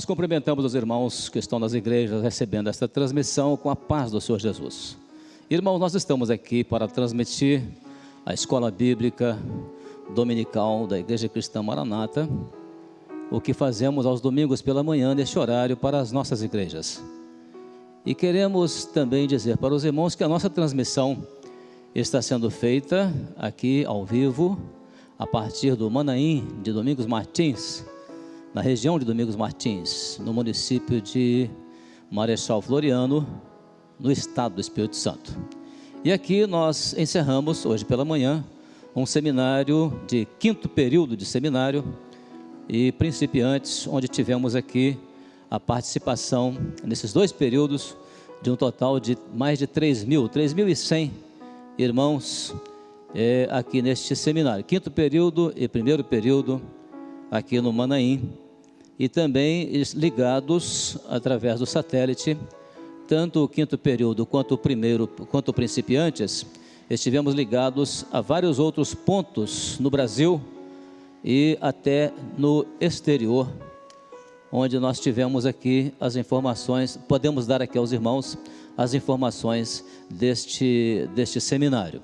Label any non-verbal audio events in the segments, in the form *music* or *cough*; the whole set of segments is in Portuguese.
Nós cumprimentamos os irmãos que estão nas igrejas recebendo esta transmissão com a paz do Senhor Jesus. Irmãos, nós estamos aqui para transmitir a escola bíblica dominical da Igreja Cristã Maranata, o que fazemos aos domingos pela manhã neste horário para as nossas igrejas. E queremos também dizer para os irmãos que a nossa transmissão está sendo feita aqui ao vivo, a partir do Manaim de Domingos Martins, na região de Domingos Martins, no município de Marechal Floriano, no estado do Espírito Santo. E aqui nós encerramos, hoje pela manhã, um seminário de quinto período de seminário e principiantes, onde tivemos aqui a participação nesses dois períodos de um total de mais de 3 mil, 3.100 irmãos é, aqui neste seminário. Quinto período e primeiro período aqui no Manaim e também ligados através do satélite, tanto o quinto período quanto o primeiro, quanto o principiantes, estivemos ligados a vários outros pontos no Brasil e até no exterior, onde nós tivemos aqui as informações, podemos dar aqui aos irmãos as informações deste, deste seminário.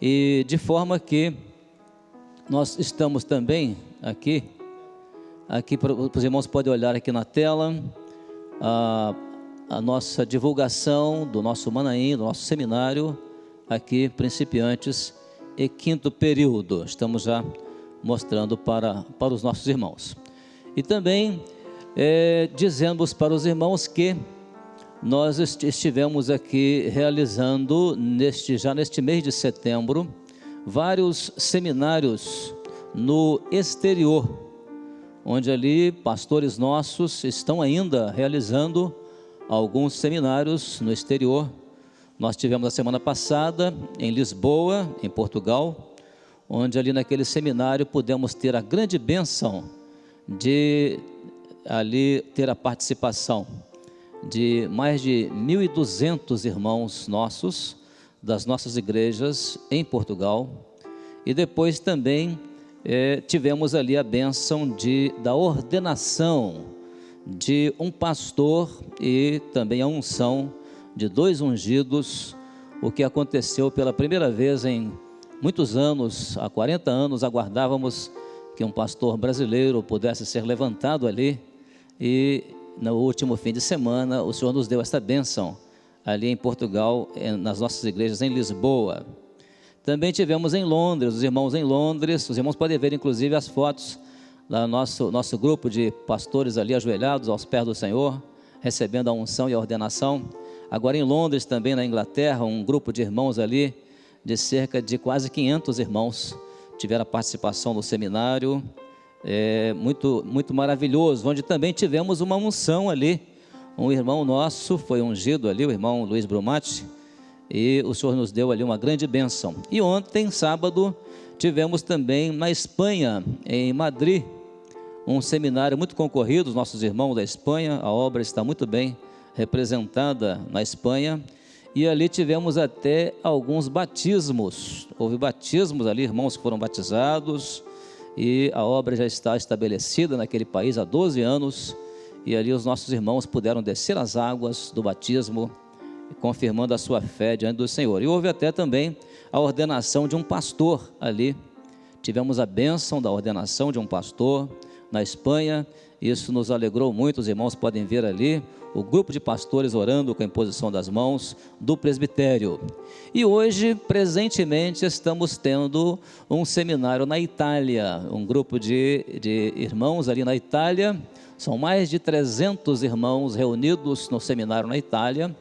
E de forma que nós estamos também aqui, aqui para os irmãos podem olhar aqui na tela, a, a nossa divulgação do nosso Manaim, do nosso seminário, aqui, principiantes e quinto período. Estamos já mostrando para, para os nossos irmãos. E também é, dizemos para os irmãos que nós estivemos aqui realizando, neste, já neste mês de setembro, vários seminários no exterior, onde ali pastores nossos estão ainda realizando alguns seminários no exterior. Nós tivemos a semana passada em Lisboa, em Portugal, onde ali naquele seminário pudemos ter a grande bênção de ali ter a participação de mais de 1.200 irmãos nossos, das nossas igrejas em Portugal, e depois também é, tivemos ali a bênção de, da ordenação de um pastor e também a unção de dois ungidos, o que aconteceu pela primeira vez em muitos anos, há 40 anos, aguardávamos que um pastor brasileiro pudesse ser levantado ali e no último fim de semana, o Senhor nos deu esta bênção ali em Portugal, nas nossas igrejas em Lisboa. Também tivemos em Londres, os irmãos em Londres, os irmãos podem ver inclusive as fotos do nosso, nosso grupo de pastores ali ajoelhados aos pés do Senhor, recebendo a unção e a ordenação. Agora em Londres, também na Inglaterra, um grupo de irmãos ali, de cerca de quase 500 irmãos, tiveram a participação no seminário, é, muito, muito maravilhoso, onde também tivemos uma unção ali. Um irmão nosso foi ungido ali, o irmão Luiz Brumati, e o Senhor nos deu ali uma grande bênção. E ontem, sábado, tivemos também na Espanha, em Madrid, um seminário muito concorrido, os nossos irmãos da Espanha, a obra está muito bem representada na Espanha, e ali tivemos até alguns batismos, houve batismos ali, irmãos que foram batizados, e a obra já está estabelecida naquele país há 12 anos, e ali os nossos irmãos puderam descer as águas do batismo, confirmando a sua fé diante do Senhor. E houve até também a ordenação de um pastor ali. Tivemos a bênção da ordenação de um pastor na Espanha, isso nos alegrou muito, os irmãos podem ver ali o grupo de pastores orando com a imposição das mãos do presbitério. E hoje, presentemente, estamos tendo um seminário na Itália, um grupo de, de irmãos ali na Itália, são mais de 300 irmãos reunidos no seminário na Itália,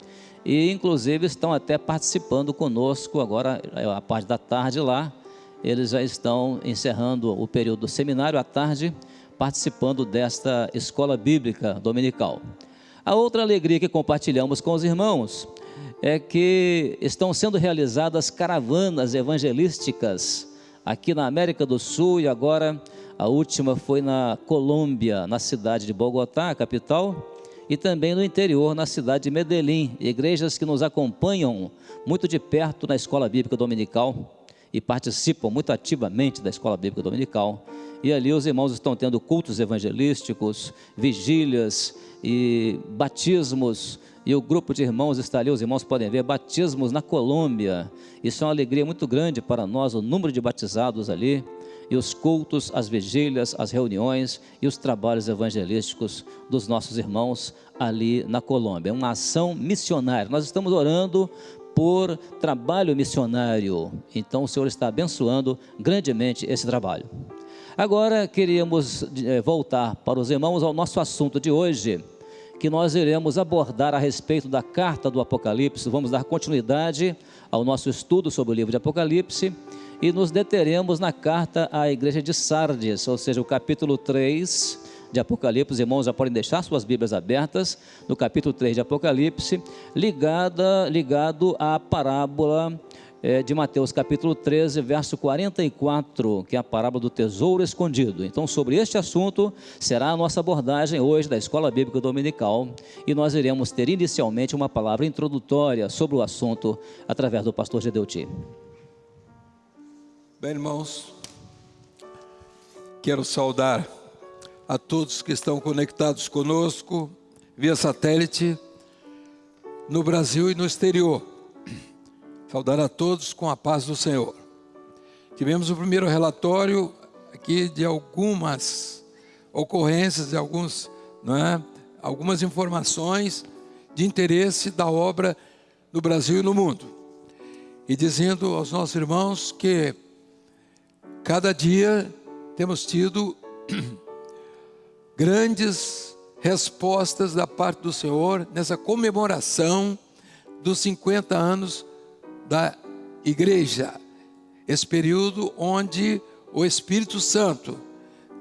e inclusive estão até participando conosco agora, a parte da tarde lá, eles já estão encerrando o período do seminário à tarde, participando desta escola bíblica dominical. A outra alegria que compartilhamos com os irmãos é que estão sendo realizadas caravanas evangelísticas aqui na América do Sul e agora a última foi na Colômbia, na cidade de Bogotá, capital, e também no interior, na cidade de Medellín, igrejas que nos acompanham muito de perto na escola bíblica dominical e participam muito ativamente da escola bíblica dominical. E ali os irmãos estão tendo cultos evangelísticos, vigílias e batismos. E o grupo de irmãos está ali, os irmãos podem ver, batismos na Colômbia. Isso é uma alegria muito grande para nós, o número de batizados ali e os cultos, as vigílias, as reuniões e os trabalhos evangelísticos dos nossos irmãos ali na Colômbia. É uma ação missionária. Nós estamos orando por trabalho missionário. Então o Senhor está abençoando grandemente esse trabalho. Agora queríamos eh, voltar para os irmãos ao nosso assunto de hoje, que nós iremos abordar a respeito da carta do Apocalipse. Vamos dar continuidade ao nosso estudo sobre o livro de Apocalipse e nos deteremos na carta à igreja de Sardes, ou seja, o capítulo 3 de Apocalipse. Os irmãos já podem deixar suas Bíblias abertas no capítulo 3 de Apocalipse, ligada, ligado à parábola é, de Mateus capítulo 13, verso 44, que é a parábola do tesouro escondido. Então, sobre este assunto será a nossa abordagem hoje da Escola Bíblica Dominical e nós iremos ter inicialmente uma palavra introdutória sobre o assunto através do pastor Gedeuti. Bem, irmãos, quero saudar a todos que estão conectados conosco via satélite no Brasil e no exterior. Saudar a todos com a paz do Senhor. Tivemos o primeiro relatório aqui de algumas ocorrências, de alguns, não é? algumas informações de interesse da obra no Brasil e no mundo. E dizendo aos nossos irmãos que Cada dia temos tido *clears throat* grandes respostas da parte do Senhor nessa comemoração dos 50 anos da igreja. Esse período onde o Espírito Santo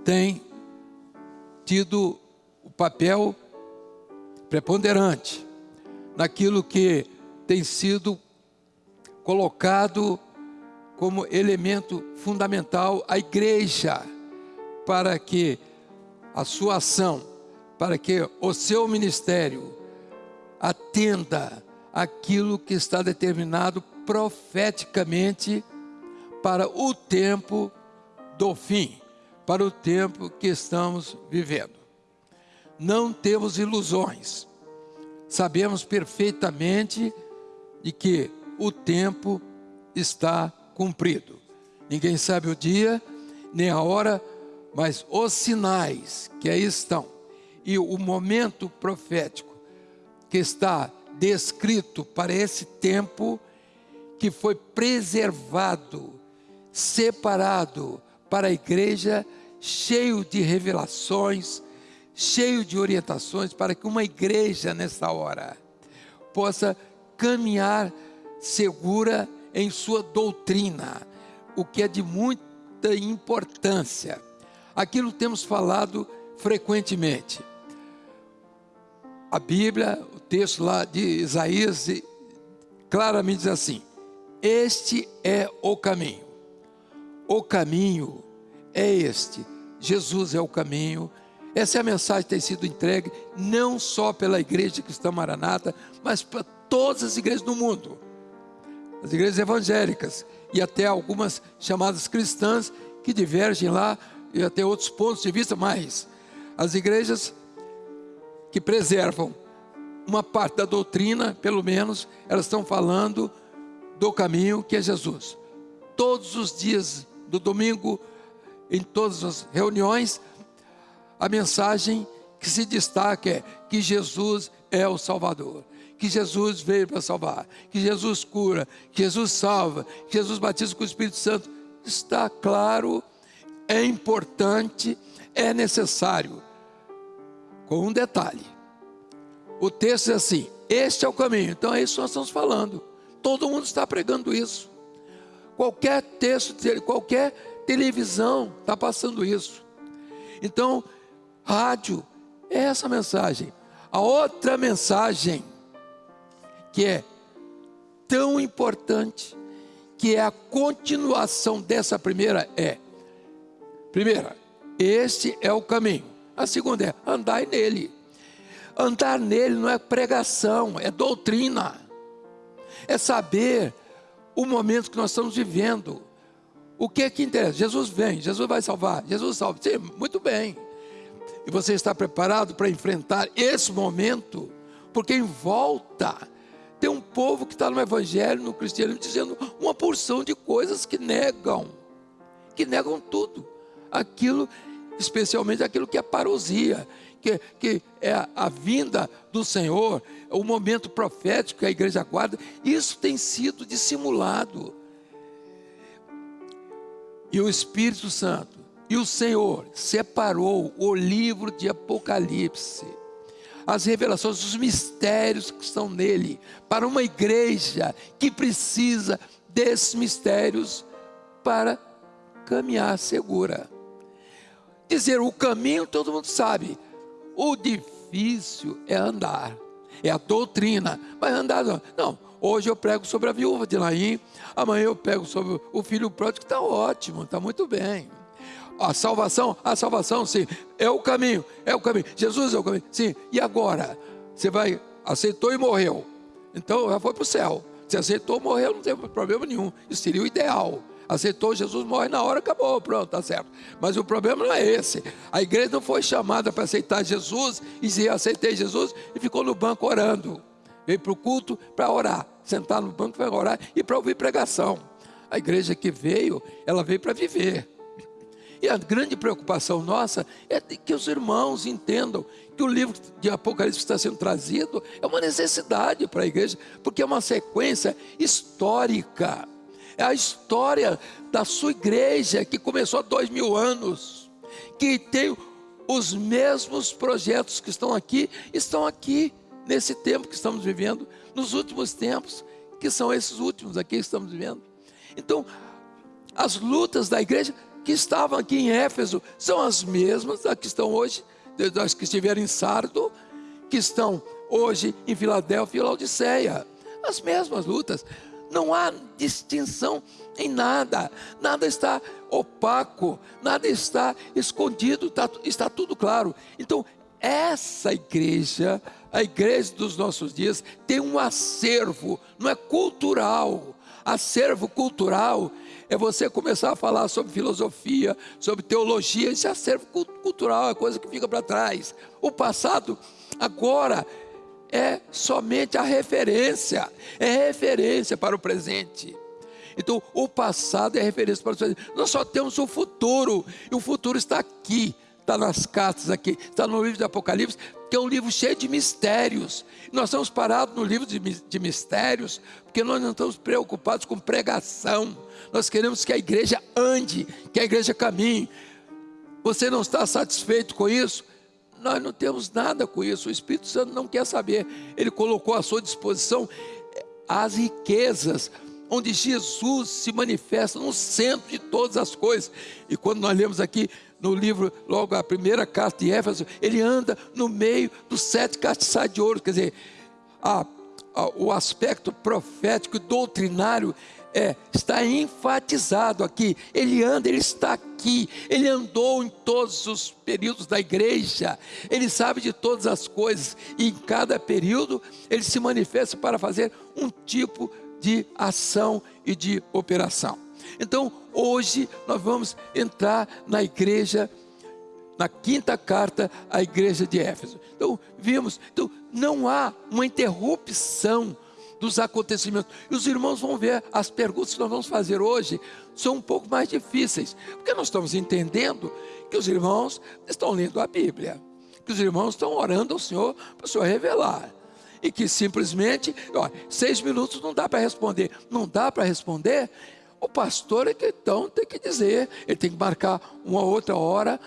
tem tido o papel preponderante naquilo que tem sido colocado como elemento fundamental a igreja para que a sua ação, para que o seu ministério atenda aquilo que está determinado profeticamente para o tempo do fim, para o tempo que estamos vivendo. Não temos ilusões. Sabemos perfeitamente de que o tempo está cumprido. Ninguém sabe o dia, nem a hora, mas os sinais que aí estão e o momento profético que está descrito para esse tempo que foi preservado, separado para a igreja, cheio de revelações, cheio de orientações para que uma igreja nessa hora possa caminhar segura em sua doutrina, o que é de muita importância. Aquilo temos falado frequentemente. A Bíblia, o texto lá de Isaías, claramente diz assim: Este é o caminho. O caminho é este. Jesus é o caminho. Essa é a mensagem que tem sido entregue não só pela igreja cristã Maranata, mas para todas as igrejas do mundo as igrejas evangélicas e até algumas chamadas cristãs que divergem lá e até outros pontos de vista, mas as igrejas que preservam uma parte da doutrina, pelo menos, elas estão falando do caminho que é Jesus. Todos os dias do domingo, em todas as reuniões, a mensagem que se destaca é que Jesus é o Salvador que Jesus veio para salvar, que Jesus cura, que Jesus salva, que Jesus batiza com o Espírito Santo. Está claro, é importante, é necessário. Com um detalhe: o texto é assim, este é o caminho. Então é isso que nós estamos falando. Todo mundo está pregando isso. Qualquer texto, qualquer televisão está passando isso. Então, rádio é essa mensagem. A outra mensagem que é tão importante, que é a continuação dessa primeira é: primeira, este é o caminho. A segunda é andar nele. Andar nele não é pregação, é doutrina. É saber o momento que nós estamos vivendo. O que é que interessa? Jesus vem, Jesus vai salvar, Jesus salva. Sim, muito bem. E você está preparado para enfrentar esse momento? Porque em volta tem um povo que está no Evangelho, no cristianismo, dizendo uma porção de coisas que negam, que negam tudo. Aquilo, especialmente aquilo que é parousia, que, que é a, vinda do Senhor, o momento profético que a igreja aguarda, isso tem sido dissimulado. E o Espírito Santo e o Senhor separou o livro de Apocalipse, as revelações, os mistérios que estão nele, para uma igreja que precisa desses mistérios para caminhar segura. Dizer o caminho todo mundo sabe, o difícil é andar, é a doutrina, mas andar não. Não, hoje eu prego sobre a viúva de Laim, amanhã eu prego sobre o filho pródigo, está ótimo, está muito bem. A salvação, a salvação, sim, é o caminho, é o caminho. Jesus é o caminho, sim. E agora? Você vai, aceitou e morreu. Então já foi para o céu. Você aceitou, morreu, não tem problema nenhum. Isso seria o ideal aceitou Jesus, morre na hora, acabou, pronto, tá certo. Mas o problema não é esse. A igreja não foi chamada para aceitar Jesus e dizer, aceitei Jesus e ficou no banco orando. Veio para o culto para orar, sentar no banco para orar e para ouvir pregação. A igreja que veio, ela veio para viver. E a grande preocupação nossa é que os irmãos entendam que o livro de Apocalipse está sendo trazido é uma necessidade para a igreja, porque é uma sequência histórica é a história da sua igreja que começou há dois mil anos, que tem os mesmos projetos que estão aqui, estão aqui nesse tempo que estamos vivendo, nos últimos tempos, que são esses últimos aqui que estamos vivendo. Então, as lutas da igreja que estavam aqui em Éfeso são as mesmas que estão hoje, das que estiveram em Sardo, que estão hoje em Filadélfia e Laodiceia. As mesmas lutas. Não há distinção em nada, nada está opaco, nada está escondido, está, está tudo claro. Então, essa igreja, a igreja dos nossos dias, tem um acervo, não é cultural. Acervo cultural é você começar a falar sobre filosofia, sobre teologia, esse acervo cultural é coisa que fica para trás. O passado, agora, é somente a referência, é referência para o presente. Então, o passado é referência para o presente. Nós só temos o futuro, e o futuro está aqui, está nas cartas aqui, está no livro de Apocalipse, que é um livro cheio de mistérios. Nós estamos parados no livro de, de mistérios, porque nós não estamos preocupados com pregação. Nós queremos que a igreja ande, que a igreja caminhe. Você não está satisfeito com isso? nós não temos nada com isso. O Espírito Santo não quer saber. Ele colocou à sua disposição eh, as riquezas, onde Jesus se manifesta no centro de todas as coisas. E quando nós lemos aqui no livro, logo a primeira carta de Éfeso, ele anda no meio dos sete castiçais de ouro, quer dizer, a, a, o aspecto profético e doutrinário é, está enfatizado aqui. Ele anda, ele está aqui. Ele andou em todos os períodos da igreja. Ele sabe de todas as coisas. E em cada período ele se manifesta para fazer um tipo de ação e de operação. Então, hoje nós vamos entrar na igreja na quinta carta à igreja de Éfeso. Então, vimos, então não há uma interrupção dos acontecimentos. E os irmãos vão ver, as perguntas que nós vamos fazer hoje são um pouco mais difíceis, porque nós estamos entendendo que os irmãos estão lendo a Bíblia, que os irmãos estão orando ao Senhor para o Senhor revelar. E que simplesmente, ó, seis minutos não dá para responder. Não dá para responder, o pastor é que então tem que dizer, ele tem que marcar uma outra hora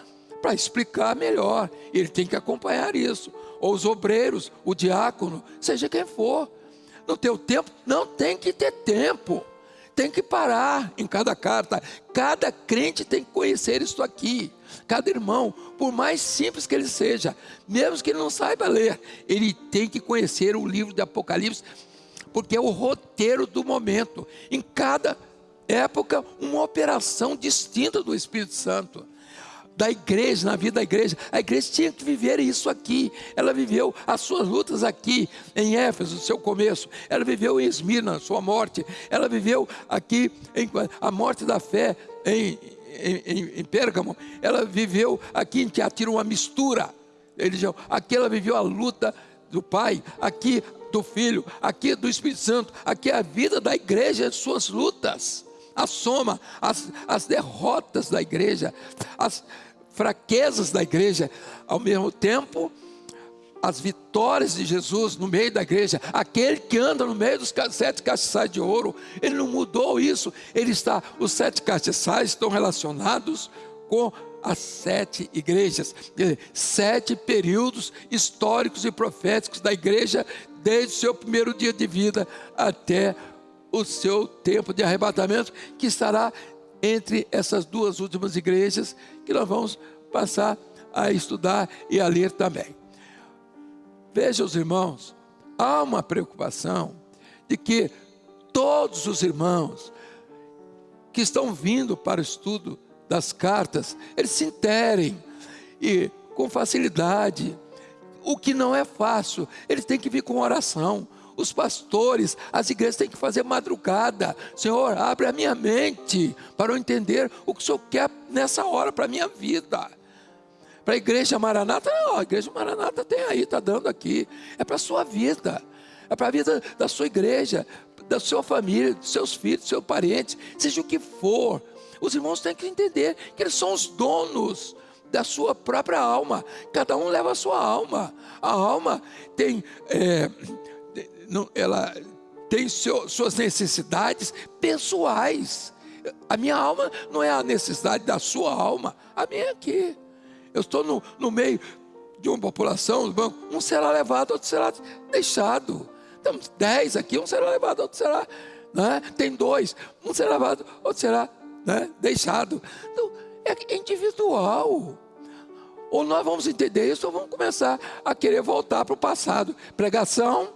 para explicar melhor. Ele tem que acompanhar isso. Ou os obreiros, o diácono, seja quem for no teu tempo, não tem que ter tempo. Tem que parar em cada carta. Cada crente tem que conhecer isso aqui. Cada irmão, por mais simples que ele seja, mesmo que ele não saiba ler, ele tem que conhecer o livro de Apocalipse, porque é o roteiro do momento. Em cada época, uma operação distinta do Espírito Santo. Da igreja, na vida da igreja. A igreja tinha que viver isso aqui. Ela viveu as suas lutas aqui em Éfeso, seu começo. Ela viveu em Esmirna, sua morte. Ela viveu aqui em, a morte da fé em, em, em Pérgamo. Ela viveu aqui em Teatira uma mistura. Aqui ela viveu a luta do Pai, aqui do Filho, aqui do Espírito Santo, aqui é a vida da igreja, as suas lutas a soma, as, as derrotas da igreja, as fraquezas da igreja, ao mesmo tempo, as vitórias de Jesus no meio da igreja, aquele que anda no meio dos sete castiçais de ouro, ele não mudou isso, ele está, os sete castiçais estão relacionados com as sete igrejas, sete períodos históricos e proféticos da igreja, desde o seu primeiro dia de vida até o seu tempo de arrebatamento, que estará entre essas duas últimas igrejas, que nós vamos passar a estudar e a ler também. Veja os irmãos, há uma preocupação de que todos os irmãos que estão vindo para o estudo das cartas, eles se interem e com facilidade, o que não é fácil, eles têm que vir com oração, os pastores, as igrejas têm que fazer madrugada. Senhor, abre a minha mente para eu entender o que o Senhor quer nessa hora para a minha vida. Para a igreja Maranata, não, a igreja Maranata tem aí, está dando aqui. É para a sua vida, é para a vida da sua igreja, da sua família, dos seus filhos, dos seus parentes, seja o que for. Os irmãos têm que entender que eles são os donos da sua própria alma. Cada um leva a sua alma. A alma tem é, não, ela tem seu, suas necessidades pessoais. A minha alma não é a necessidade da sua alma, a minha é aqui. Eu estou no, no meio de uma população, um será levado, outro será deixado. Temos dez aqui, um será levado, outro será. Né? Tem dois, um será levado, outro será né? deixado. Então, é individual. Ou nós vamos entender isso, ou vamos começar a querer voltar para o passado. Pregação,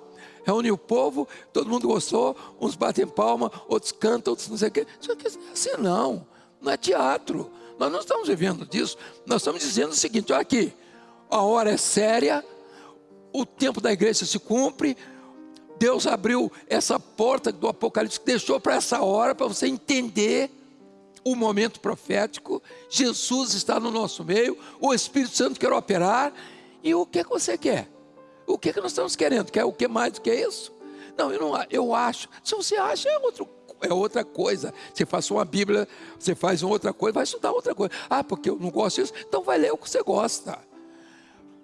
reúne o povo, todo mundo gostou, uns batem palma, outros cantam, outros não sei o quê. Isso aqui é assim não, não é teatro. Nós não estamos vivendo disso, nós estamos dizendo o seguinte: olha aqui, a hora é séria, o tempo da igreja se cumpre, Deus abriu essa porta do Apocalipse, deixou para essa hora, para você entender o momento profético. Jesus está no nosso meio, o Espírito Santo quer operar, e o que, é que você quer? O que, é que nós estamos querendo? Quer o que mais do que isso? Não, eu, não, eu acho. Se você acha, é, outro, é outra coisa. Você faz uma Bíblia, você faz outra coisa, vai estudar outra coisa. Ah, porque eu não gosto disso, então vai ler o que você gosta.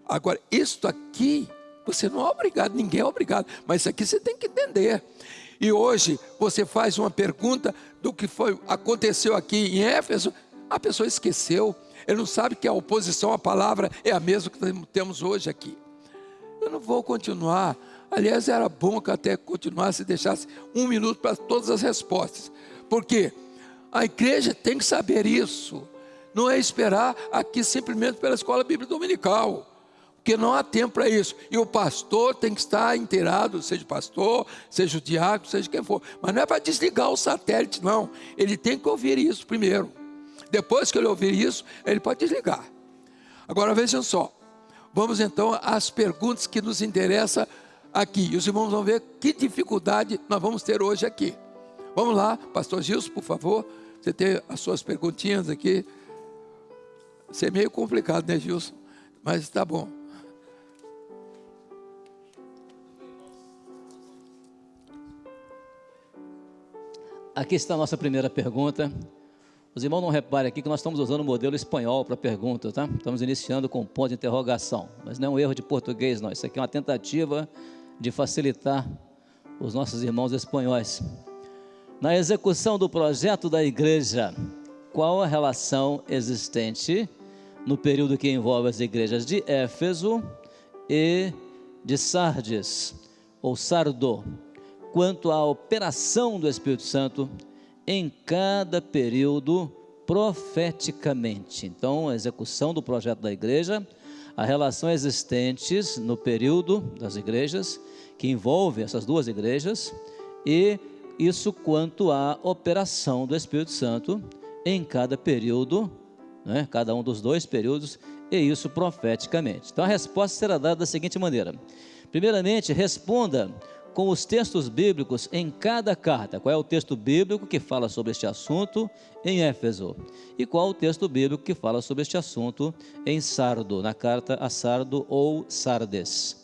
Agora, isto aqui, você não é obrigado, ninguém é obrigado, mas isso aqui você tem que entender. E hoje você faz uma pergunta do que foi aconteceu aqui em Éfeso, a pessoa esqueceu. Ele não sabe que a oposição à palavra é a mesma que temos hoje aqui eu não vou continuar. Aliás, era bom que até continuasse e deixasse um minuto para todas as respostas. Porque a igreja tem que saber isso. Não é esperar aqui simplesmente pela escola bíblica dominical. Porque não há tempo para isso. E o pastor tem que estar inteirado, seja pastor, seja o diácono, seja quem for. Mas não é para desligar o satélite, não. Ele tem que ouvir isso primeiro. Depois que ele ouvir isso, ele pode desligar. Agora vejam só. Vamos então às perguntas que nos interessam aqui. E os irmãos vão ver que dificuldade nós vamos ter hoje aqui. Vamos lá, pastor Gilson, por favor. Você tem as suas perguntinhas aqui. Isso é meio complicado, né, Gilson? Mas está bom. Aqui está a nossa primeira pergunta. Os irmãos não reparem aqui que nós estamos usando o modelo espanhol para pergunta, tá? Estamos iniciando com ponto de interrogação, mas não é um erro de português, não. Isso aqui é uma tentativa de facilitar os nossos irmãos espanhóis. Na execução do projeto da igreja, qual a relação existente no período que envolve as igrejas de Éfeso e de Sardes, ou Sardo, quanto à operação do Espírito Santo em cada período profeticamente. Então, a execução do projeto da igreja, a relação existentes no período das igrejas, que envolve essas duas igrejas, e isso quanto à operação do Espírito Santo em cada período né? cada um dos dois períodos, e isso profeticamente. Então a resposta será dada da seguinte maneira: primeiramente, responda com os textos bíblicos em cada carta. Qual é o texto bíblico que fala sobre este assunto em Éfeso? E qual o texto bíblico que fala sobre este assunto em Sardo, na carta a Sardo ou Sardes?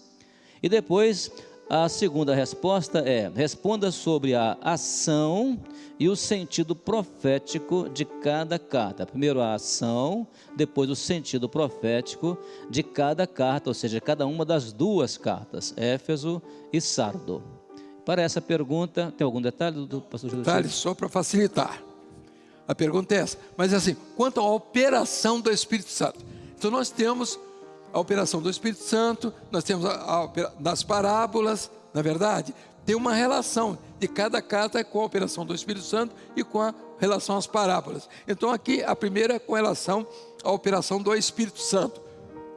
E depois, a segunda resposta é: responda sobre a ação e o sentido profético de cada carta. Primeiro a ação, depois o sentido profético de cada carta, ou seja, cada uma das duas cartas, Éfeso e Sardo. Para essa pergunta, tem algum detalhe do pastor Jesus? Detalhe só para facilitar. A pergunta é essa. Mas assim, quanto à operação do Espírito Santo. Então nós temos a operação do Espírito Santo, nós temos a, a, das parábolas, na verdade, tem uma relação de cada carta com a operação do Espírito Santo e com a relação às parábolas. Então aqui a primeira é com relação à operação do Espírito Santo,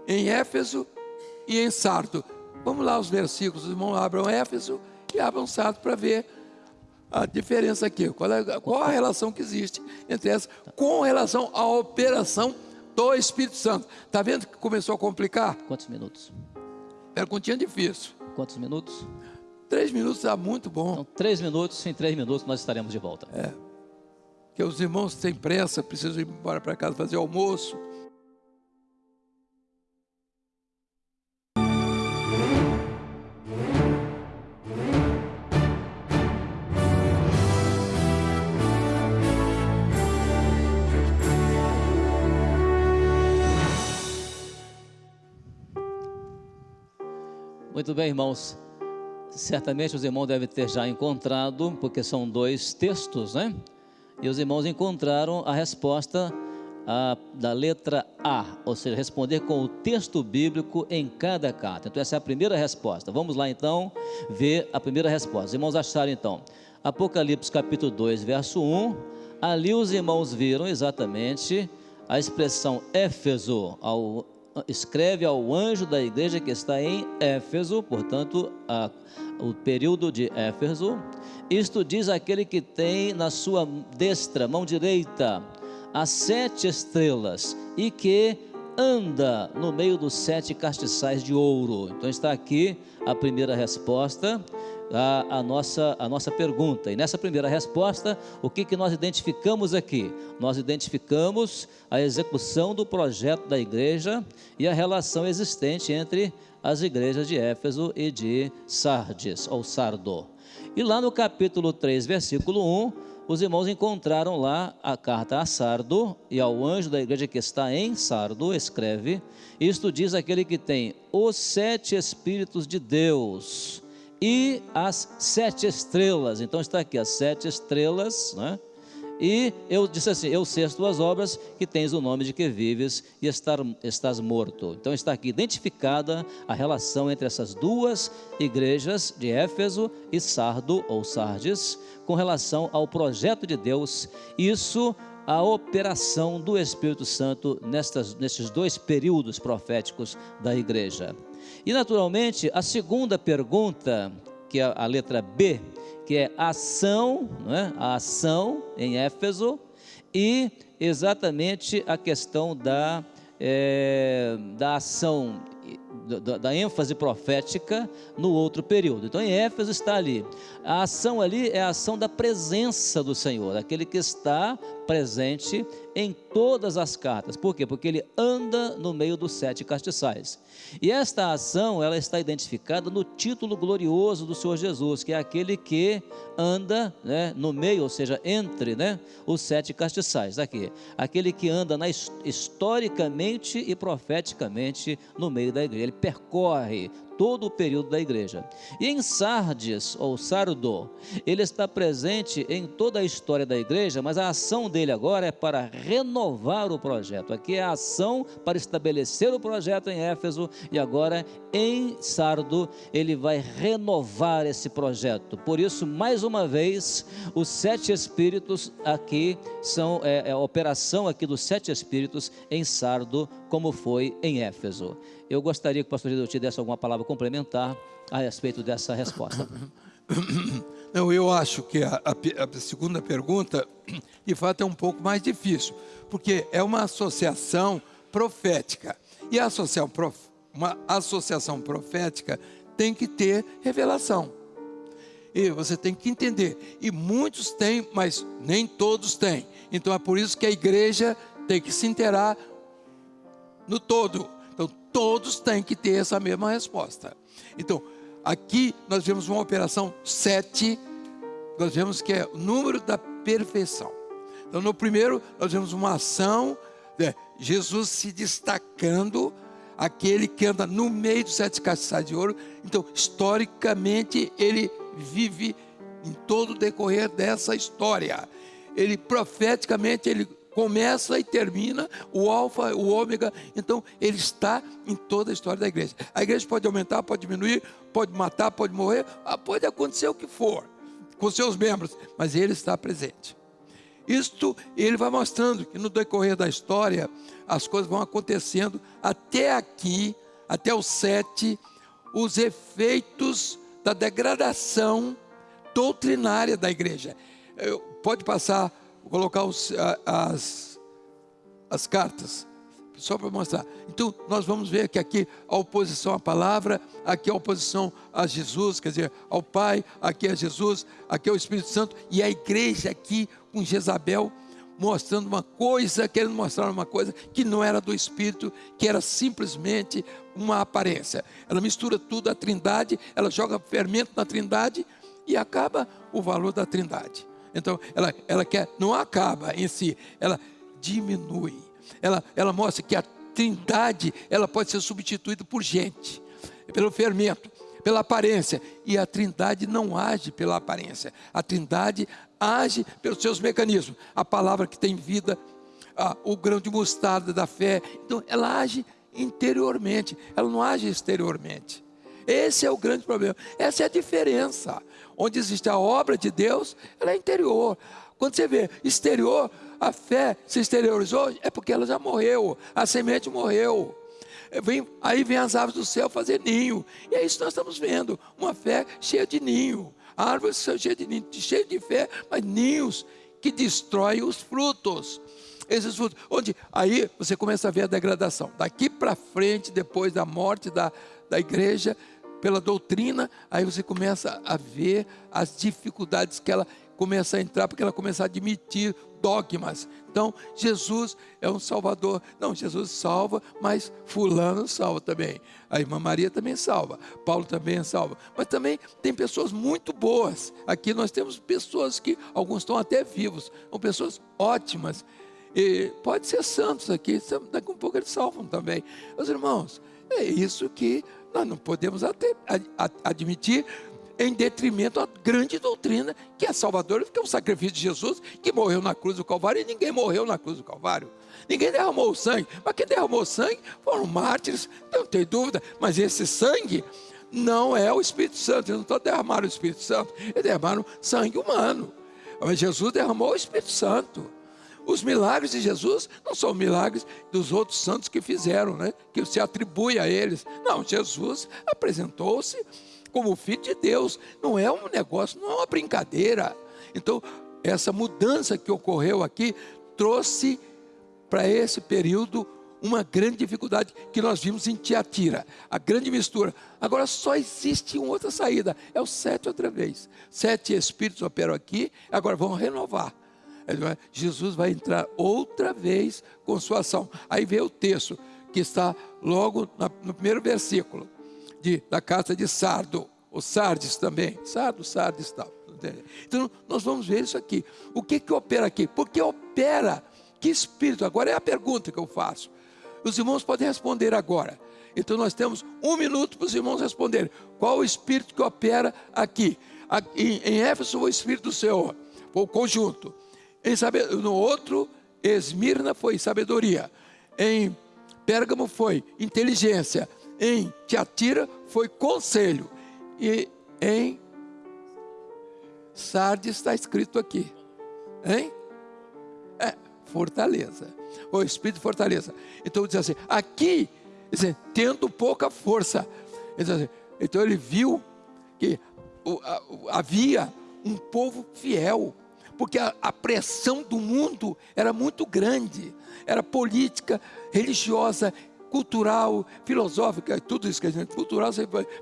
em Éfeso e em Sardo. Vamos lá os versículos, os irmãos abram Éfeso e abram Sardo para ver a diferença aqui. Qual, é, qual a relação que existe entre essas com relação à operação do Espírito Santo. Está vendo que começou a complicar? Quantos minutos? Perguntinha difícil. Quantos minutos? Três minutos está muito bom. Então, três minutos, em três minutos nós estaremos de volta. É. Que os irmãos têm pressa, precisam ir embora para casa fazer almoço. Muito bem, irmãos. Certamente os irmãos devem ter já encontrado, porque são dois textos, né? E os irmãos encontraram a resposta a, da letra A, ou seja, responder com o texto bíblico em cada carta. Então, essa é a primeira resposta. Vamos lá então ver a primeira resposta. Os irmãos acharam então, Apocalipse capítulo 2, verso 1. Ali os irmãos viram exatamente a expressão Éfeso, ao escreve ao anjo da igreja que está em Éfeso, portanto, a, o período de Éfeso. Isto diz aquele que tem na sua destra, mão direita, as sete estrelas e que anda no meio dos sete castiçais de ouro. Então está aqui a primeira resposta a, a, nossa, a nossa pergunta. E nessa primeira resposta, o que, que nós identificamos aqui? Nós identificamos a execução do projeto da igreja e a relação existente entre as igrejas de Éfeso e de Sardes, ou Sardo. E lá no capítulo 3, versículo 1, os irmãos encontraram lá a carta a Sardo e ao anjo da igreja que está em Sardo, escreve: Isto diz aquele que tem os sete Espíritos de Deus e as sete estrelas. Então está aqui as sete estrelas, né? E eu disse assim: Eu sei as tuas obras, que tens o nome de que vives e estar, estás morto. Então está aqui identificada a relação entre essas duas igrejas de Éfeso e Sardo ou Sardes, com relação ao projeto de Deus. Isso a operação do Espírito Santo nestas, nesses dois períodos proféticos da igreja. E naturalmente, a segunda pergunta, que é a letra B, que é ação, não é? a ação em Éfeso, e exatamente a questão da, é, da ação da, da, ênfase profética no outro período. Então, em Éfeso está ali. A ação ali é a ação da presença do Senhor, aquele que está presente em todas as cartas. Por quê? Porque ele anda no meio dos sete castiçais. E esta ação, ela está identificada no título glorioso do Senhor Jesus, que é aquele que anda né, no meio, ou seja, entre né, os sete castiçais. Aqui, aquele que anda na, historicamente e profeticamente no meio da igreja. Ele percorre todo o período da igreja. E em Sardes, ou Sardo, ele está presente em toda a história da igreja, mas a ação dele agora é para renovar o projeto. Aqui é a ação para estabelecer o projeto em Éfeso e agora em Sardo ele vai renovar esse projeto. Por isso, mais uma vez, os sete espíritos aqui são é, é a operação aqui dos sete espíritos em Sardo, como foi em Éfeso. Eu gostaria que o pastor Gedeu te desse alguma palavra complementar a respeito dessa resposta. *coughs* Não, eu acho que a, a, a, segunda pergunta, de fato, é um pouco mais difícil, porque é uma associação profética. E a associação, prof, uma associação profética tem que ter revelação. E você tem que entender. E muitos têm, mas nem todos têm. Então é por isso que a igreja tem que se inteirar no todo. Todos têm que ter essa mesma resposta. Então, aqui nós vemos uma operação 7, nós vemos que é o número da perfeição. Então, no primeiro, nós vemos uma ação, né, Jesus se destacando, aquele que anda no meio dos sete castiçais de ouro. Então, historicamente, ele vive em todo o decorrer dessa história. Ele profeticamente, ele começa e termina, o alfa, o ômega, então ele está em toda a história da igreja. A igreja pode aumentar, pode diminuir, pode matar, pode morrer, ah, pode acontecer o que for com seus membros, mas ele está presente. Isto ele vai mostrando que no decorrer da história as coisas vão acontecendo até aqui, até o sete, os efeitos da degradação doutrinária da igreja. Pode passar colocar os, as, as cartas, só para mostrar. Então, nós vamos ver que aqui a oposição à palavra, aqui a oposição a Jesus, quer dizer, ao Pai, aqui é Jesus, aqui é o Espírito Santo, e a igreja aqui com Jezabel, mostrando uma coisa, querendo mostrar uma coisa que não era do Espírito, que era simplesmente uma aparência. Ela mistura tudo, a trindade, ela joga fermento na trindade e acaba o valor da trindade. Então, ela, ela quer, não acaba em si, ela diminui. Ela, ela mostra que a trindade, ela pode ser substituída por gente, pelo fermento, pela aparência. E a trindade não age pela aparência. A trindade age pelos seus mecanismos. A palavra que tem vida, a, o grão de mostarda da fé. Então, ela age interiormente, ela não age exteriormente. Esse é o grande problema. Essa é a diferença onde existe a obra de Deus, ela é interior. Quando você vê exterior, a fé se exteriorizou, é porque ela já morreu, a semente morreu. Vem, aí vem as aves do céu fazer ninho. E é isso que nós estamos vendo: uma fé cheia de ninho. Árvores cheias de ninho, cheia de fé, mas ninhos que destroem os frutos. Esses frutos, onde aí você começa a ver a degradação. Daqui para frente, depois da morte da, da igreja, pela doutrina, aí você começa a ver as dificuldades que ela começa a entrar, porque ela começa a admitir dogmas. Então, Jesus é um salvador. Não, Jesus salva, mas fulano salva também. A irmã Maria também salva. Paulo também salva. Mas também tem pessoas muito boas. Aqui nós temos pessoas que, alguns estão até vivos, são pessoas ótimas. E pode ser santos aqui, daqui a um pouco eles salvam também. Meus irmãos, é isso que nós não podemos admitir em detrimento à grande doutrina que é Salvador, que é o sacrifício de Jesus, que morreu na cruz do Calvário, e ninguém morreu na cruz do Calvário. Ninguém derramou o sangue, mas quem derramou sangue foram mártires, não tem dúvida, mas esse sangue não é o Espírito Santo, eles não estão derramando o Espírito Santo, eles derramaram sangue humano. Mas Jesus derramou o Espírito Santo. Os milagres de Jesus não são milagres dos outros santos que fizeram, né? que se atribui a eles. Não, Jesus apresentou-se como filho de Deus. Não é um negócio, não é uma brincadeira. Então, essa mudança que ocorreu aqui trouxe para esse período uma grande dificuldade que nós vimos em Tiatira, a grande mistura. Agora só existe uma outra saída, é o sete outra vez. Sete espíritos operam aqui, agora vão renovar. Jesus vai entrar outra vez com sua ação. Aí vê o texto que está logo no primeiro versículo de, da carta de Sardo, o Sardes também, Sardo, Sardes tal. Então nós vamos ver isso aqui. O que que opera aqui? Porque opera que espírito? Agora é a pergunta que eu faço. Os irmãos podem responder agora. Então nós temos um minuto para os irmãos responderem. Qual o espírito que opera aqui? Em, em Éfeso, o espírito do Senhor, o conjunto. Em no outro, Esmirna foi sabedoria. Em Pérgamo foi inteligência. Em Tiatira foi conselho. E em Sardes está escrito aqui. Hein? É, fortaleza. O espírito de fortaleza. Então diz assim: aqui, diz tendo pouca força. Assim, então ele viu que havia um povo fiel, porque a, a pressão do mundo era muito grande, era política, religiosa, cultural, filosófica, tudo isso que a gente, cultural,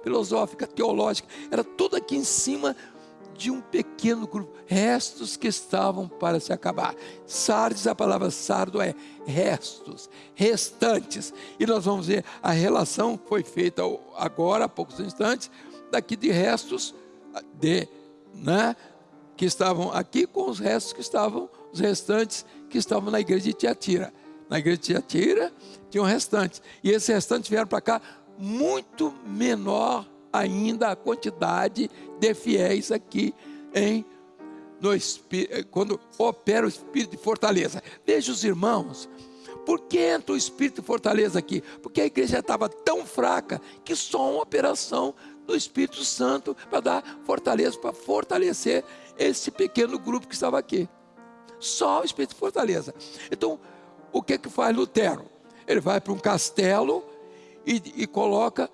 filosófica, teológica, era tudo aqui em cima de um pequeno grupo, restos que estavam para se acabar. Sardes, a palavra sardo é restos, restantes. E nós vamos ver a relação que foi feita agora, há poucos instantes, daqui de restos de, né, que estavam aqui com os restos que estavam, os restantes que estavam na igreja de Tiatira. Na igreja de Tiatira tinham restantes. E esses restantes vieram para cá muito menor ainda a quantidade de fiéis aqui em no quando opera o espírito de fortaleza. Veja os irmãos, por que entra o espírito de fortaleza aqui? Porque a igreja estava tão fraca que só uma operação do Espírito Santo para dar fortaleza, para fortalecer esse pequeno grupo que estava aqui. Só o Espírito de fortaleza. Então, o que que faz Lutero? Ele vai para um castelo e, e coloca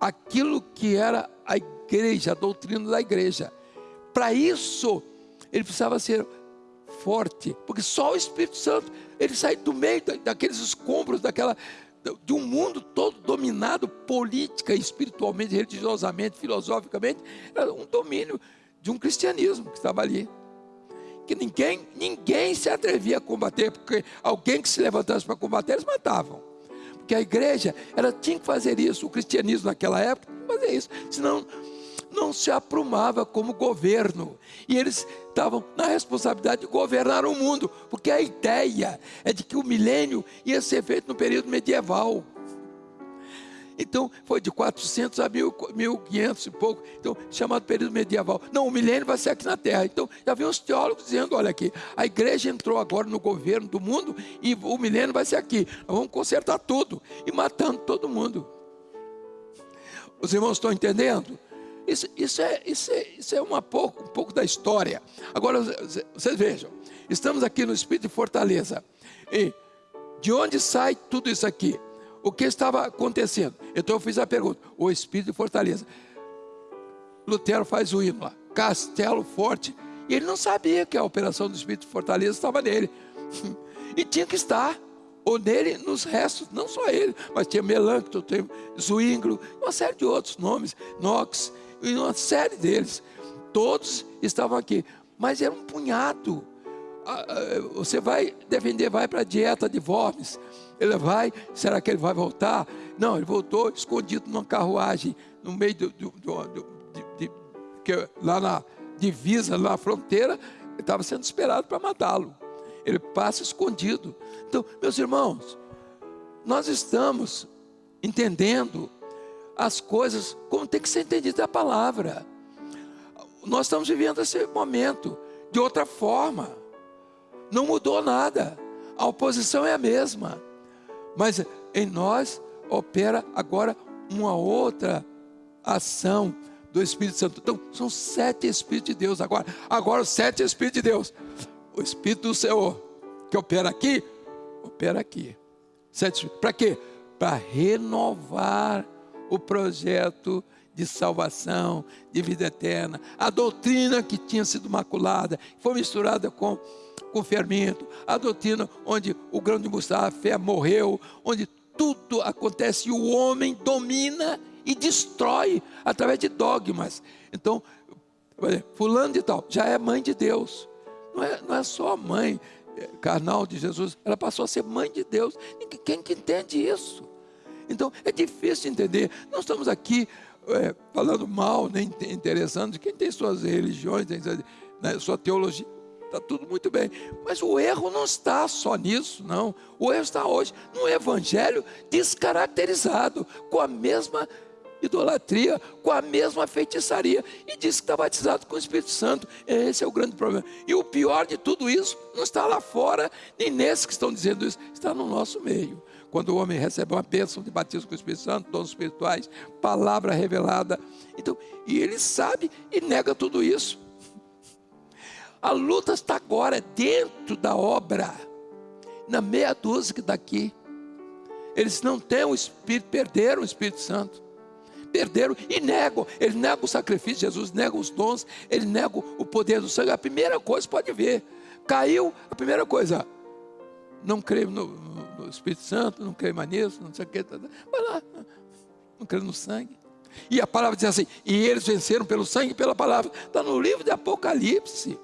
aquilo que era a igreja, a doutrina da igreja. Para isso, ele precisava ser forte, porque só o Espírito Santo, ele sai do meio daqueles escombros, daquela de um mundo todo dominado política, espiritualmente, religiosamente, filosoficamente, era um domínio de um cristianismo que estava ali. Que ninguém, ninguém se atrevia a combater, porque alguém que se levantasse para combater, eles matavam que a igreja ela tinha que fazer isso, o cristianismo naquela época tinha que fazer isso, senão não se aprumava como governo. E eles estavam na responsabilidade de governar o mundo, porque a ideia é de que o milênio ia ser feito no período medieval. Então, foi de 400 a 1500 e pouco. Então, chamado período medieval. Não, o milênio vai ser aqui na Terra. Então, já vi uns teólogos dizendo: olha aqui, a igreja entrou agora no governo do mundo e o milênio vai ser aqui. Nós vamos consertar tudo e matando todo mundo. Os irmãos estão entendendo? Isso, isso, é, isso, é, isso é uma pouco, um pouco da história. Agora, vocês vejam, estamos aqui no Espírito de Fortaleza. E de onde sai tudo isso aqui? O que estava acontecendo. Então eu fiz a pergunta: o Espírito Fortaleza. Lutero faz o hino lá, Castelo Forte. E ele não sabia que a operação do Espírito Fortaleza estava nele. *laughs* E tinha que estar, ou nele, nos restos, não só ele, mas tinha Melancton, tinha Zwinglo, uma série de outros nomes, Knox, e uma série deles. Todos estavam aqui, mas era um punhado. Ah, ah, você vai defender, vai para a dieta de Worms, ele vai, será que ele vai voltar? Não, ele voltou escondido numa carruagem, no meio do, do, do, do de, de, lá na divisa, lá na fronteira, estava sendo esperado para matá-lo. Ele passa escondido. Então, meus irmãos, nós estamos entendendo as coisas como tem que ser entendida a palavra. Nós estamos vivendo esse momento de outra forma. Não mudou nada. A oposição é a mesma. Mas em nós opera agora uma outra ação do Espírito Santo. Então, são sete Espíritos de Deus agora. Agora, os sete Espíritos de Deus. O Espírito do Senhor, que opera aqui, opera aqui. Sete Para quê? Para renovar o projeto de salvação, de vida eterna. A doutrina que tinha sido maculada, foi misturada com com fermento, a doutrina onde o grão de mostarda, a fé morreu, onde tudo acontece e o homem domina e destrói através de dogmas. Então, fulano de tal, já é mãe de Deus. Não é, não é só mãe é, carnal de Jesus, ela passou a ser mãe de Deus. Quem que entende isso? Então, é difícil entender. Nós estamos aqui é, falando mal, nem interessando quem tem suas religiões, tem né, sua teologia está tudo muito bem. Mas o erro não está só nisso, não. O erro está hoje no evangelho descaracterizado, com a mesma idolatria, com a mesma feitiçaria, e diz que está batizado com o Espírito Santo. Esse é o grande problema. E o pior de tudo isso não está lá fora, nem nesses que estão dizendo isso, está no nosso meio. Quando o homem recebe uma bênção de batismo com o Espírito Santo, dons espirituais, palavra revelada. Então, e ele sabe e nega tudo isso. A luta está agora dentro da obra, na meia dúzia que daqui. Eles não têm o Espírito, perderam o Espírito Santo. perderam e negam. Eles negam o sacrifício de Jesus, negam os dons, eles negam o poder do sangue. A primeira coisa pode ver, caiu, a primeira coisa, não creio no, no Espírito Santo, não creio mais nisso, não sei o que, tá, tá. vai lá, não creio no sangue. E a palavra diz assim: e eles venceram pelo sangue e pela palavra. Está no livro de Apocalipse.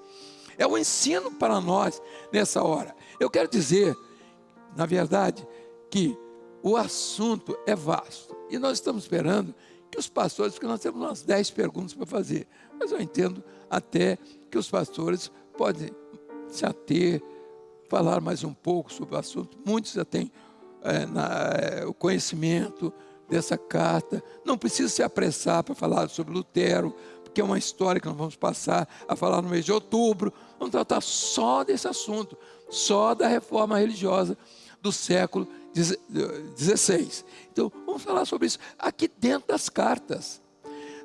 É um ensino para nós nessa hora. Eu quero dizer, na verdade, que o assunto é vasto. E nós estamos esperando que os pastores, porque nós temos umas 10 perguntas para fazer. Mas eu entendo até que os pastores podem se ater, falar mais um pouco sobre o assunto. Muitos já têm é, na, é, o conhecimento dessa carta. Não precisa se apressar para falar sobre Lutero, porque é uma história que nós vamos passar a falar no mês de outubro. Vamos tratar só desse assunto, só da reforma religiosa do século XVI. Então, vamos falar sobre isso aqui dentro das cartas.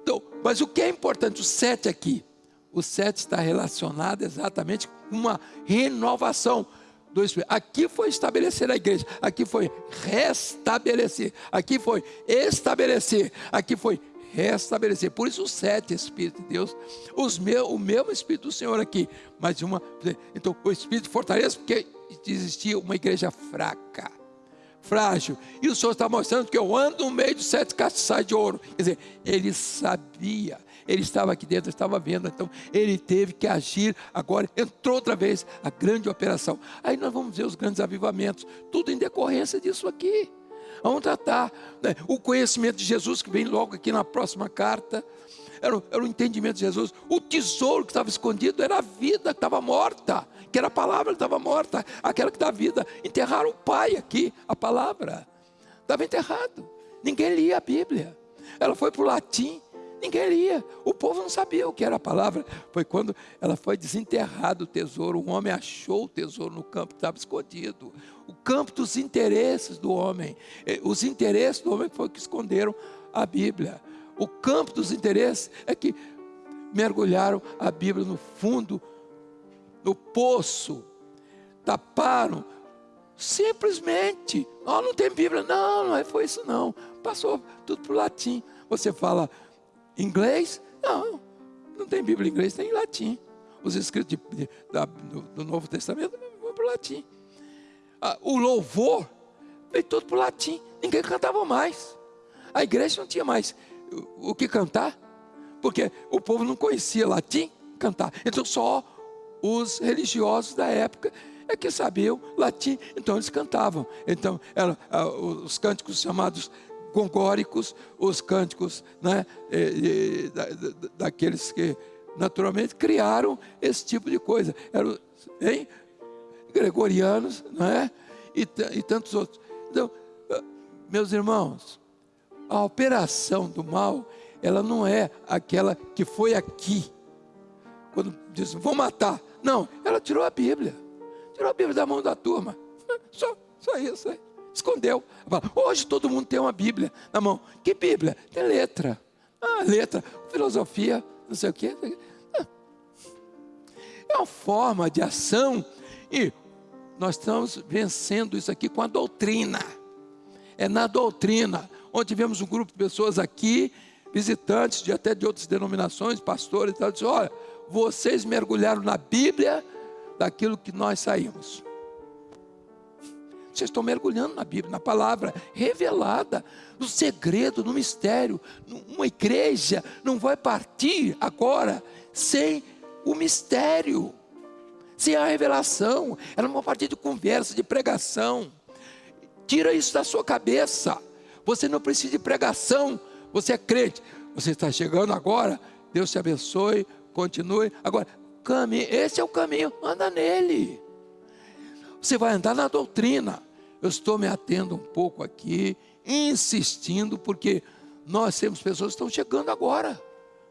Então, mas o que é importante, o 7 aqui, o 7 está relacionado exatamente com uma renovação do Espírito. Aqui foi estabelecer a igreja, aqui foi restabelecer, aqui foi estabelecer, aqui foi restabelecer. Por isso, os sete Espíritos de Deus, os meu, o mesmo Espírito do Senhor aqui, mas uma. Então, o Espírito fortalece, porque existia uma igreja fraca, frágil. E o Senhor está mostrando que eu ando no meio de sete castiçais de ouro. Quer dizer, ele sabia ele estava aqui dentro, estava vendo, então ele teve que agir. Agora entrou outra vez a grande operação. Aí nós vamos ver os grandes avivamentos, tudo em decorrência disso aqui. Vamos tratar né? o conhecimento de Jesus, que vem logo aqui na próxima carta. Era, era, o entendimento de Jesus. O tesouro que estava escondido era a vida que estava morta, que era a palavra que estava morta, aquela que dá vida. Enterraram o pai aqui, a palavra. Estava enterrado. Ninguém lia a Bíblia. Ela foi para o latim. Ninguém lia. O povo não sabia o que era a palavra. Foi quando ela foi desenterrado o tesouro. Um homem achou o tesouro no campo que estava escondido. O campo dos interesses do homem. Os interesses do homem foi que esconderam a Bíblia. O campo dos interesses é que mergulharam a Bíblia no fundo, no poço, taparam. Simplesmente, oh, não tem Bíblia. Não, não foi isso não. Passou tudo para o latim. Você fala Inglês? Não, não tem Bíblia em inglês, tem em latim. Os escritos de, de, da, do, do, Novo Testamento vão para o latim. Ah, o louvor veio todo para o latim. Ninguém cantava mais. A igreja não tinha mais o, o que cantar, porque o povo não conhecia latim cantar. Então só os religiosos da época é que sabiam latim, então eles cantavam. Então, ah, os cânticos chamados os cânticos né, daqueles que naturalmente criaram esse tipo de coisa. Eram hein, gregorianos né, e, e tantos outros. Então, meus irmãos, a operação do mal, ela não é aquela que foi aqui, quando diz, vou matar. Não, ela tirou a Bíblia, tirou a Bíblia da mão da turma. *laughs* Só, só isso aí escondeu. Hoje todo mundo tem uma Bíblia na mão. Que Bíblia? Tem letra. Ah, letra, filosofia, não sei o quê. Ah. É uma forma de ação e nós estamos vencendo isso aqui com a doutrina. É na doutrina, onde tivemos um grupo de pessoas aqui, visitantes de até de outras denominações, pastores e tal, dizem, olha, vocês mergulharam na Bíblia daquilo que nós saímos. Vocês estão mergulhando na Bíblia, na palavra revelada, no segredo, no mistério. Uma igreja não vai partir agora sem o mistério, sem a revelação. Ela não vai partir de conversa, de pregação. Tira isso da sua cabeça. Você não precisa de pregação, você é crente. Você está chegando agora, Deus te abençoe, continue. Agora, caminhe, esse é o caminho, anda nele. Você vai andar na doutrina. Eu estou me atendo um pouco aqui, insistindo, porque nós temos pessoas que estão chegando agora,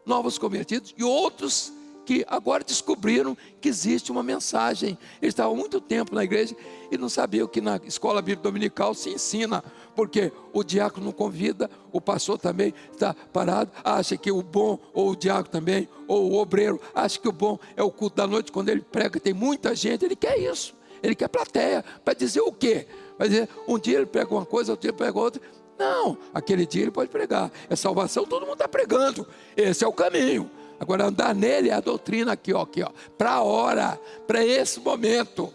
novos convertidos, e outros que agora descobriram que existe uma mensagem. Eles estavam muito tempo na igreja e não sabiam que na escola bíblica dominical se ensina, porque o diácono não convida, o pastor também está parado, acha que o bom, ou o diácono também, ou o obreiro, acha que o bom é o culto da noite, quando ele prega, tem muita gente, ele quer isso, ele quer plateia, para dizer o quê? Vai dizer, um dia ele prega uma coisa, outro dia prega outra. Não, aquele dia ele pode pregar. É salvação, todo mundo está pregando. Esse é o caminho. Agora, andar nele é a doutrina aqui, ó, aqui, ó, para a hora, para esse momento.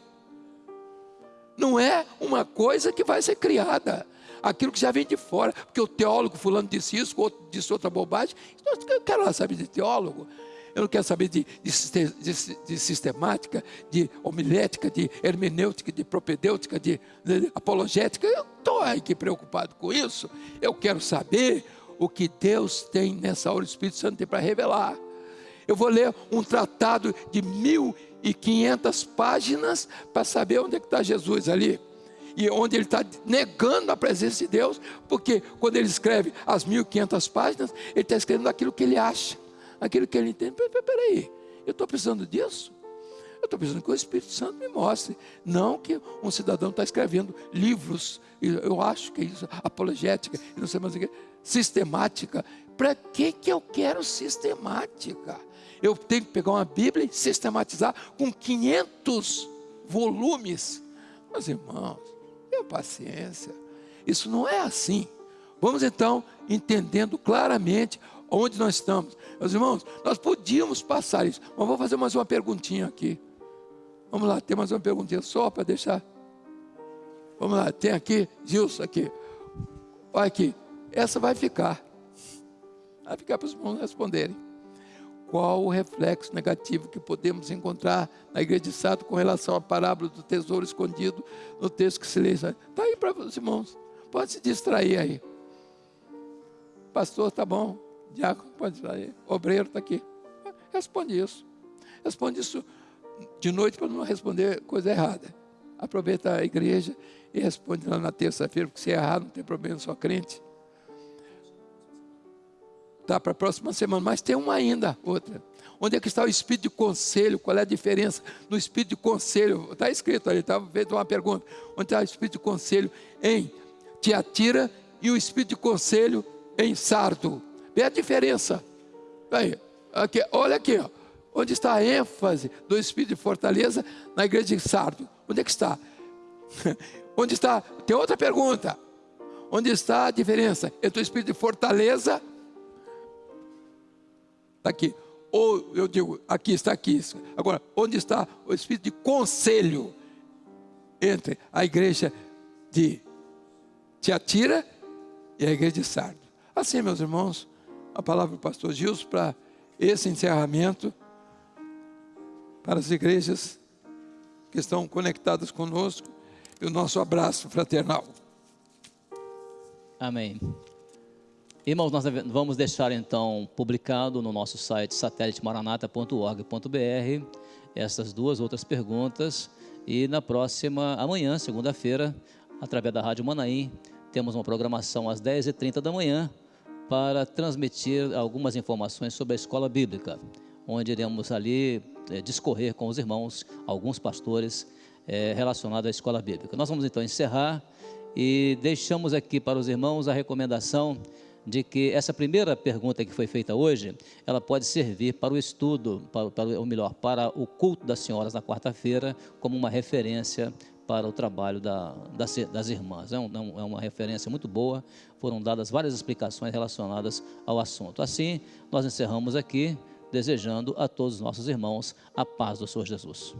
Não é uma coisa que vai ser criada. Aquilo que já vem de fora. Porque o teólogo fulano disse isso, o outro disse outra bobagem. Eu quero lá saber de teólogo. Eu não quero saber de, de, de, de sistemática, de homilética, de hermenêutica, de propedêutica, de, apologética. Eu estou aqui preocupado com isso. Eu quero saber o que Deus tem nessa hora, o Espírito Santo tem para revelar. Eu vou ler um tratado de 1.500 páginas para saber onde é que está Jesus ali. E onde ele está negando a presença de Deus, porque quando ele escreve as 1.500 páginas, ele está escrevendo aquilo que ele acha, aquilo que ele entende. Peraí, eu estou precisando disso? Eu estou precisando que o Espírito Santo me mostre. Não que um cidadão está escrevendo livros, eu acho que é isso, apologética, não sei mais o que, sistemática. Para que, que eu quero sistemática? eu tenho que pegar uma Bíblia e sistematizar com 500 volumes. Meus irmãos, tenha paciência. Isso não é assim. Vamos então entendendo claramente onde nós estamos. Meus irmãos, nós podíamos passar isso, mas vou fazer mais uma perguntinha aqui. Vamos lá, tem mais uma perguntinha só para deixar. Vamos lá, tem aqui, Gilson, aqui. Olha aqui, essa vai ficar. Vai ficar para os irmãos responderem qual o reflexo negativo que podemos encontrar na igreja de Sato com relação à parábola do tesouro escondido no texto que se lê. Está aí para os irmãos. Pode se distrair aí. Pastor, tá bom. Diácono, pode distrair. Obreiro está aqui. Responde isso. Responde isso de noite para não responder coisa errada. Aproveita a igreja e responde lá na terça-feira, porque se errar não tem problema, só crente tá, para a próxima semana, mas tem uma ainda, outra. Onde é que está o espírito de conselho? Qual é a diferença no espírito de conselho? Está escrito ali, está feita uma pergunta. Onde está o espírito de conselho em Tiatira e o espírito de conselho em Sardo? Vê a diferença. Aí, aqui, olha aqui, ó. onde está a ênfase do espírito de fortaleza na igreja de Sardo? Onde é que está? *laughs* onde está? Tem outra pergunta. Onde está a diferença entre o espírito de fortaleza Está aqui. Ou eu digo, aqui está aqui. Agora, onde está o espírito de conselho entre a igreja de Tiatira e a igreja de Sardo? Assim, meus irmãos, a palavra do pastor Gilson para esse encerramento, para as igrejas que estão conectadas conosco, e o nosso abraço fraternal. Amém. Irmãos, nós vamos deixar então publicado no nosso site satélitemaranata.org.br essas duas outras perguntas e na próxima, amanhã, segunda-feira, através da Rádio Manaim, temos uma programação às 10h30 da manhã para transmitir algumas informações sobre a escola bíblica, onde iremos ali é, discorrer com os irmãos, alguns pastores é, relacionados à escola bíblica. Nós vamos então encerrar e deixamos aqui para os irmãos a recomendação de que essa primeira pergunta que foi feita hoje, ela pode servir para o estudo, para, para ou melhor, para o culto das senhoras na quarta-feira, como uma referência para o trabalho da, das, das, irmãs. É, um, é, uma referência muito boa, foram dadas várias explicações relacionadas ao assunto. Assim, nós encerramos aqui, desejando a todos os nossos irmãos a paz do Senhor Jesus.